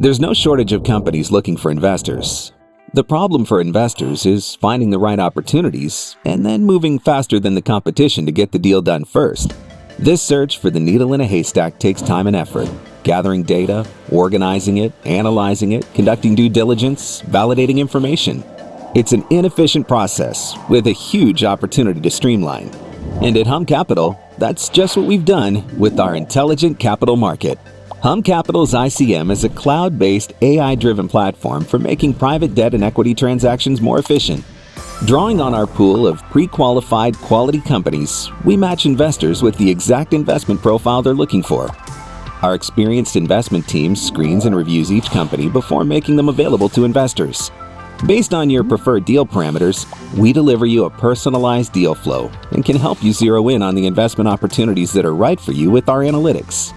There's no shortage of companies looking for investors. The problem for investors is finding the right opportunities and then moving faster than the competition to get the deal done first. This search for the needle in a haystack takes time and effort, gathering data, organizing it, analyzing it, conducting due diligence, validating information. It's an inefficient process with a huge opportunity to streamline. And at Hum Capital, that's just what we've done with our intelligent capital market. Hum Capital's ICM is a cloud-based AI-driven platform for making private debt and equity transactions more efficient. Drawing on our pool of pre-qualified quality companies, we match investors with the exact investment profile they're looking for. Our experienced investment team screens and reviews each company before making them available to investors. Based on your preferred deal parameters, we deliver you a personalized deal flow and can help you zero in on the investment opportunities that are right for you with our analytics.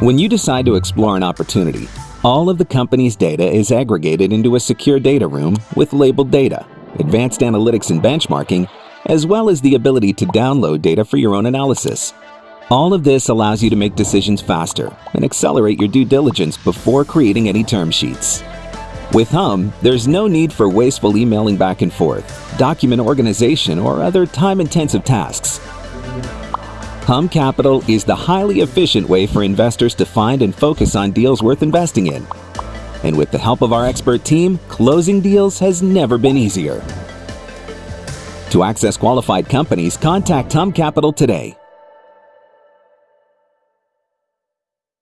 When you decide to explore an opportunity, all of the company's data is aggregated into a secure data room with labeled data, advanced analytics and benchmarking, as well as the ability to download data for your own analysis. All of this allows you to make decisions faster and accelerate your due diligence before creating any term sheets. With Hum, there's no need for wasteful emailing back and forth, document organization, or other time-intensive tasks. Hum Capital is the highly efficient way for investors to find and focus on deals worth investing in. And with the help of our expert team, closing deals has never been easier. To access qualified companies, contact Hum Capital today